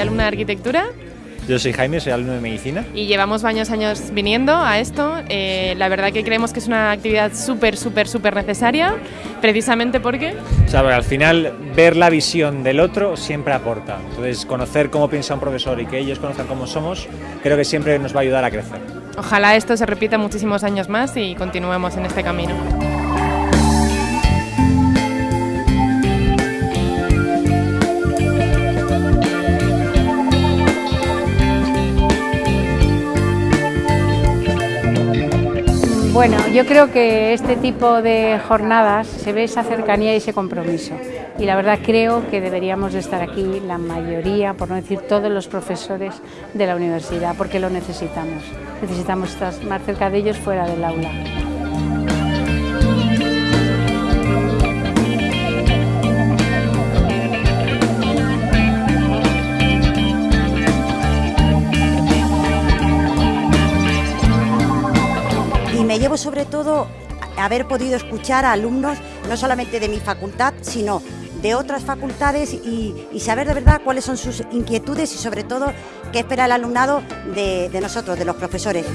alumna de arquitectura. Yo soy Jaime, soy alumno de medicina. Y llevamos varios años viniendo a esto. Eh, la verdad que creemos que es una actividad súper, súper, súper necesaria, precisamente porque... O sea, porque al final ver la visión del otro siempre aporta. Entonces, conocer cómo piensa un profesor y que ellos conozcan cómo somos, creo que siempre nos va a ayudar a crecer. Ojalá esto se repita muchísimos años más y continuemos en este camino. Bueno, yo creo que este tipo de jornadas se ve esa cercanía y ese compromiso. Y la verdad creo que deberíamos de estar aquí la mayoría, por no decir todos los profesores de la universidad, porque lo necesitamos. Necesitamos estar más cerca de ellos fuera del aula. Llevo sobre todo haber podido escuchar a alumnos no solamente de mi facultad, sino de otras facultades y, saber de verdad cuáles son sus inquietudes y sobre todo qué espera el alumnado de nosotros, de los profesores.